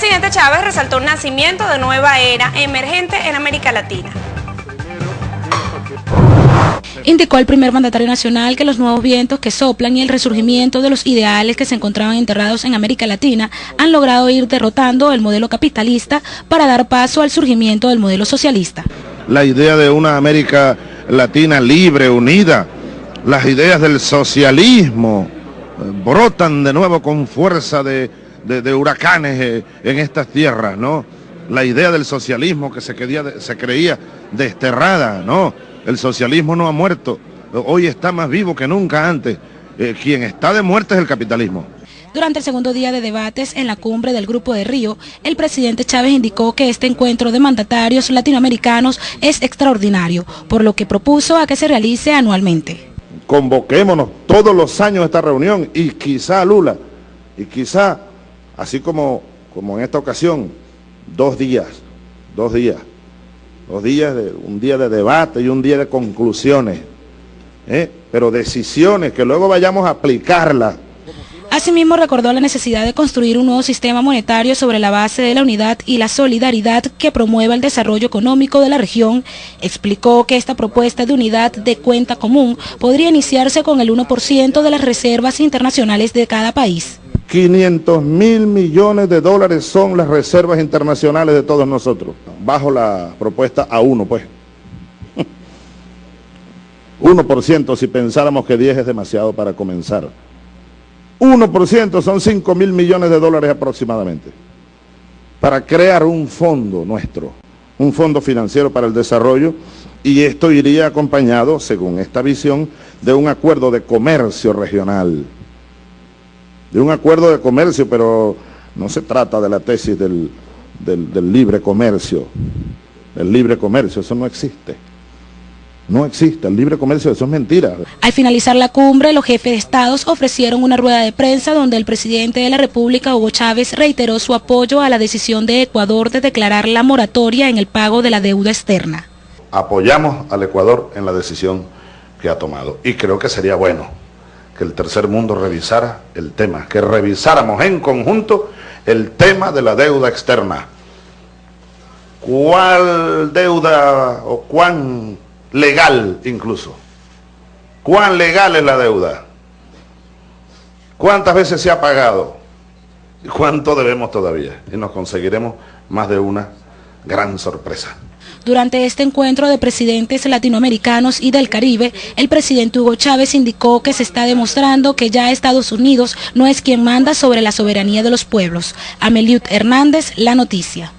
presidente Chávez resaltó el nacimiento de nueva era emergente en América Latina. Indicó el primer mandatario nacional que los nuevos vientos que soplan y el resurgimiento de los ideales que se encontraban enterrados en América Latina han logrado ir derrotando el modelo capitalista para dar paso al surgimiento del modelo socialista. La idea de una América Latina libre, unida, las ideas del socialismo eh, brotan de nuevo con fuerza de, huracanes eh, en estas tierras, ¿no? La idea del socialismo que se, se creía desterrada, ¿no? El socialismo no ha muerto, hoy está más vivo que nunca antes. Eh, quien está de muerte es el capitalismo. Durante el segundo día de debates en la cumbre del Grupo de Río, el presidente Chávez indicó que este encuentro de mandatarios latinoamericanos es extraordinario, por lo que propuso a que se realice anualmente. Convoquémonos todos los años a esta reunión y quizá Lula, y quizá, así como, como en esta ocasión, dos días, dos días, dos días, de, un día de debate y un día de conclusiones, ¿eh? pero decisiones que luego vayamos a aplicarlas Asimismo, recordó la necesidad de construir un nuevo sistema monetario sobre la base de la unidad y la solidaridad que promueva el desarrollo económico de la región. Explicó que esta propuesta de unidad de cuenta común podría iniciarse con el 1% de las reservas internacionales de cada país. 500 mil millones de dólares son las reservas internacionales de todos nosotros, bajo la propuesta a uno, pues. 1% si pensáramos que 10 es demasiado para comenzar. 1% son 5 mil millones de dólares aproximadamente, para crear un fondo nuestro, un fondo financiero para el desarrollo, y esto iría acompañado, según esta visión, de un acuerdo de comercio regional. De un acuerdo de comercio, pero no se trata de la tesis del, del libre comercio. El libre comercio, eso no existe. No existe el libre comercio, eso es mentira. Al finalizar la cumbre, los jefes de estados ofrecieron una rueda de prensa donde el presidente de la República, Hugo Chávez, reiteró su apoyo a la decisión de Ecuador de declarar la moratoria en el pago de la deuda externa. Apoyamos al Ecuador en la decisión que ha tomado y creo que sería bueno que el tercer mundo revisara el tema, que revisáramos en conjunto el tema de la deuda externa. ¿Cuál deuda o cuán legal incluso. ¿Cuán legal es la deuda? ¿Cuántas veces se ha pagado? ¿Y cuánto debemos todavía? Y nos conseguiremos más de una gran sorpresa. Durante este encuentro de presidentes latinoamericanos y del Caribe, el presidente Hugo Chávez indicó que se está demostrando que ya Estados Unidos no es quien manda sobre la soberanía de los pueblos. Ameliut Hernández, La Noticia.